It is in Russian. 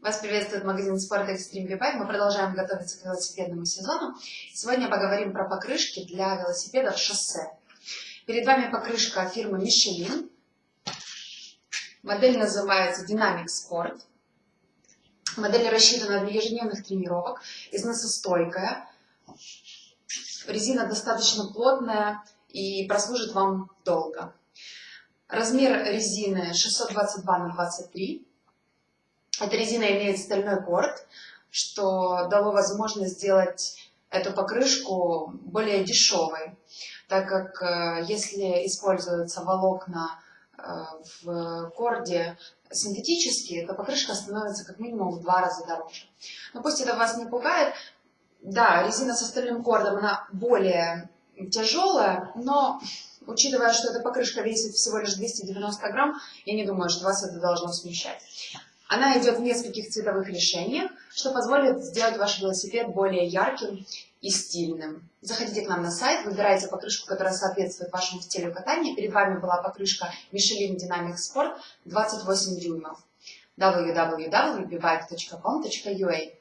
Вас приветствует магазин спорта Extreme V-Bike. Мы продолжаем готовиться к велосипедному сезону. Сегодня поговорим про покрышки для велосипедов шоссе. Перед вами покрышка фирмы Michelin. Модель называется Dynamic Sport. Модель рассчитана для ежедневных тренировок, износостойкая. Резина достаточно плотная и прослужит вам долго. Размер резины 622 на 23 эта резина имеет стальной корд, что дало возможность сделать эту покрышку более дешевой, так как э, если используются волокна э, в корде синтетические, то покрышка становится как минимум в два раза дороже. Но пусть это вас не пугает, да, резина со стальным кордом, она более тяжелая, но учитывая, что эта покрышка весит всего лишь 290 грамм, я не думаю, что вас это должно смущать. Она идет в нескольких цветовых решениях, что позволит сделать ваш велосипед более ярким и стильным. Заходите к нам на сайт, выбирайте покрышку, которая соответствует вашему стилю катания. Перед вами была покрышка Michelin Dynamic Sport 28 дюймов www.bebike.com.ua